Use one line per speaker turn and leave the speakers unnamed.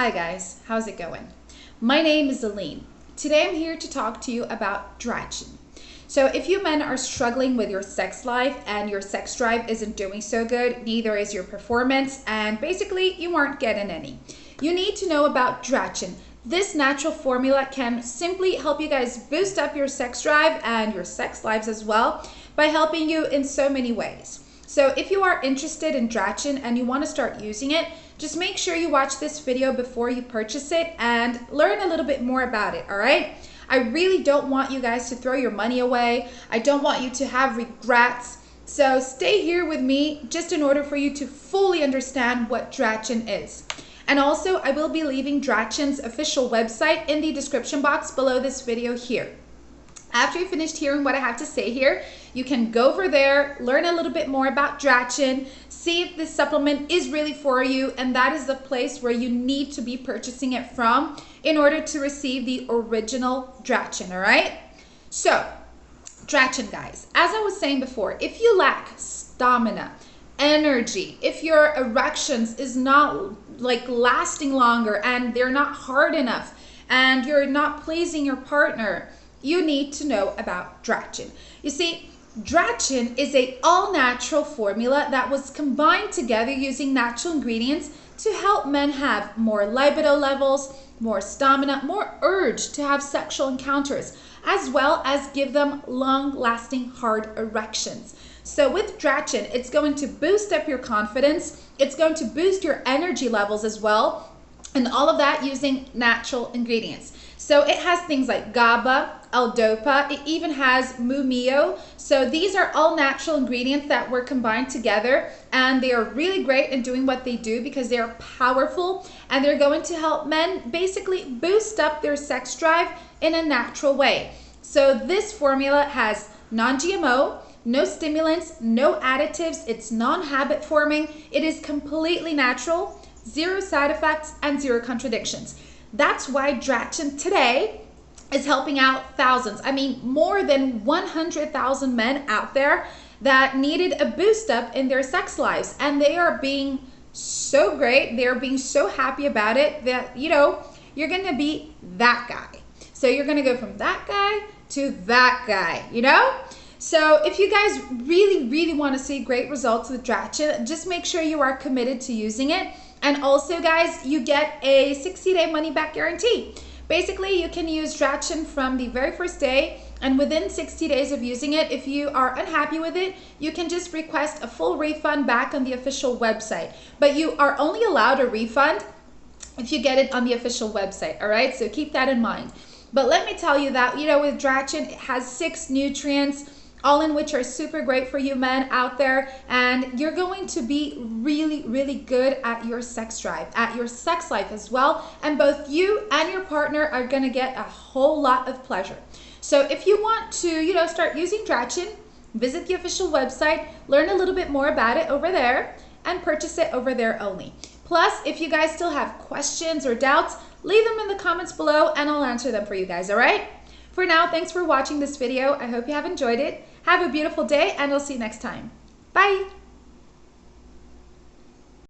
Hi guys, how's it going? My name is Aline. Today I'm here to talk to you about Drachen. So if you men are struggling with your sex life and your sex drive isn't doing so good, neither is your performance, and basically you aren't getting any, you need to know about Drachen. This natural formula can simply help you guys boost up your sex drive and your sex lives as well by helping you in so many ways. So if you are interested in Drachen and you want to start using it, just make sure you watch this video before you purchase it and learn a little bit more about it, all right? I really don't want you guys to throw your money away. I don't want you to have regrets. So stay here with me just in order for you to fully understand what Drachen is. And also, I will be leaving Drachen's official website in the description box below this video here. After you finished hearing what I have to say here, you can go over there, learn a little bit more about Drachen, see if this supplement is really for you, and that is the place where you need to be purchasing it from in order to receive the original Drachen, all right? So, Drachen, guys, as I was saying before, if you lack stamina, energy, if your erections is not like lasting longer and they're not hard enough and you're not pleasing your partner, you need to know about Drachen. You see, Drachen is a all-natural formula that was combined together using natural ingredients to help men have more libido levels, more stamina, more urge to have sexual encounters, as well as give them long-lasting hard erections. So with Drachen, it's going to boost up your confidence, it's going to boost your energy levels as well, and all of that using natural ingredients. So it has things like GABA, L-Dopa, it even has Mumio. So these are all natural ingredients that were combined together and they are really great in doing what they do because they are powerful and they're going to help men basically boost up their sex drive in a natural way. So this formula has non-GMO, no stimulants, no additives, it's non-habit forming, it is completely natural, zero side effects and zero contradictions. That's why Drachen today is helping out thousands. I mean, more than 100,000 men out there that needed a boost up in their sex lives. And they are being so great. They're being so happy about it that, you know, you're going to be that guy. So you're going to go from that guy to that guy, you know? So if you guys really, really want to see great results with Drachen, just make sure you are committed to using it. And also, guys, you get a 60-day money-back guarantee. Basically, you can use Drachen from the very first day and within 60 days of using it, if you are unhappy with it, you can just request a full refund back on the official website. But you are only allowed a refund if you get it on the official website, all right? So keep that in mind. But let me tell you that, you know, with Drachen, it has six nutrients, all in which are super great for you men out there and you're going to be really really good at your sex drive at your sex life as well and both you and your partner are going to get a whole lot of pleasure. So if you want to you know start using Drachen visit the official website learn a little bit more about it over there and purchase it over there only. Plus if you guys still have questions or doubts leave them in the comments below and I'll answer them for you guys all right for now, thanks for watching this video. I hope you have enjoyed it. Have a beautiful day and we'll see you next time. Bye!